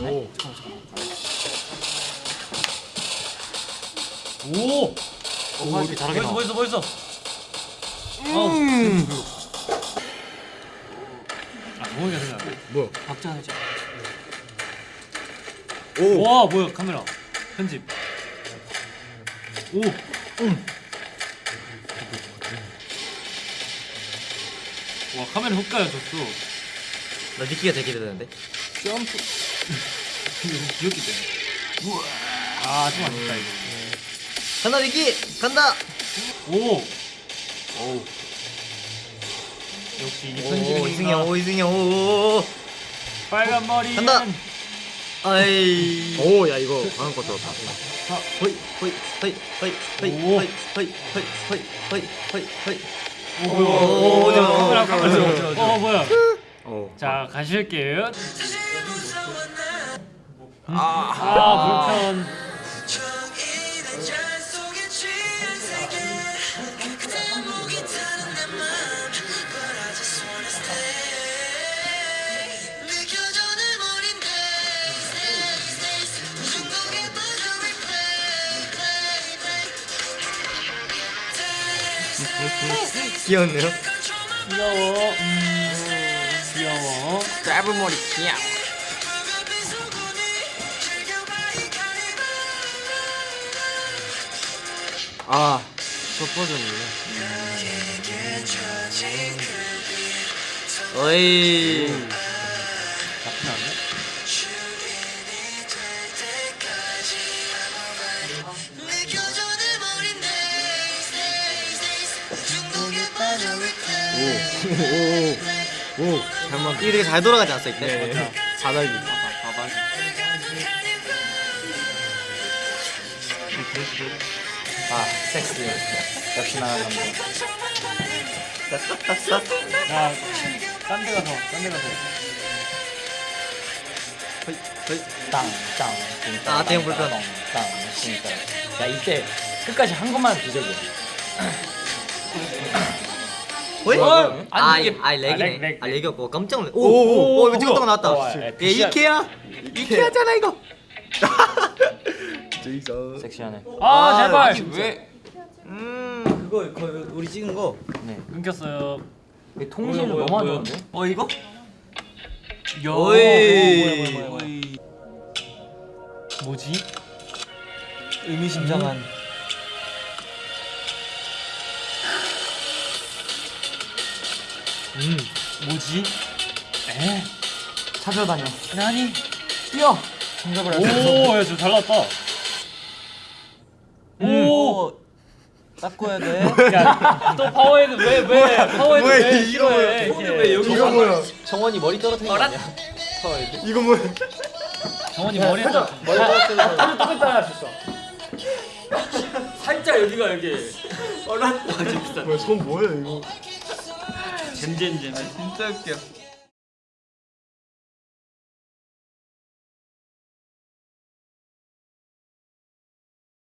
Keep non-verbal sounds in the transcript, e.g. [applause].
오. 오! 오, 이렇게 잘하게 멋있어 나와. 멋있어 멋있어 음. 아 동호이가 생각나 뭐야? 박자 하자 오. 와 뭐야 카메라 편집 오 와 카메라 훅가여졌어 나 니키가 되게 기대되는데. 점프 [laughs] 귀엽기 때문에 아좀 아쉽다 이거 간다 니키 간다. 오! 오 역시 이오 편집이 이승이 오 이승이 오. 빨간 머리 간다! 아이. 오, 야 이거 방금 거 들었다. 호이 호이 호이 호이 호이 오. 호이 호이 호이 호이 호이 호이 호이. 오 뭐야 어. 자 가실게요 아. 아 불편 귀엽네요. 귀여워 음, 귀여워 짧은 머리 귀여워. 아, 첫 버전이네. 어이. 오, 오, 오, 잘 만들. 이게 되게 잘 돌아가지 않았어 이때? 네. 바닥이. 바닥이 아, 섹시. 역시 나는 남자. 야딴 데 가서 딴데 가서 호이 호이. 땅 땅 진짜 아, 대형 불편. 땅 진짜 야 이때 끝까지 한 것만 기적이야 호이. 어? 아, 아니, 이게 아 렉이네. 아, 렉, 렉, 아 렉. 렉이었고 깜짝 놀래. 오, 오, 오, 찍었던 거 어, 나왔다. 야, 얘 굿샷. 이케야. 이케야잖아 이거. [laughs] 제이슨. 섹시하네 아 제발 아니, 왜? 음, 그거 거 우리 찍은 거. 네 끊겼어요 이 통신을 너무 안. 좋은데 어 이거? 뭐야. 뭐지? 의미심장한 음. 뭐지? 에? 찾아다녀 나니? 뛰어 정답을 알수 있어 오, 야, 저잘 나왔다. 오, 닦아야 돼 야, 또 파워헤드 왜 왜? 파워헤드 뭐야, 왜 이거? 뭐야. 이게. 왜 여기 이거 뭐야? 정원이 머리 떨어뜨린 거 아니야 이거 뭐야? 정원이 머리 한 머리 떨어뜨린 거 똑같다 할수 있어. [laughs] 살짝 여기가 여기. 뭐야, 손 뭐야 이거? 잼잼잼. 진짜 웃겨.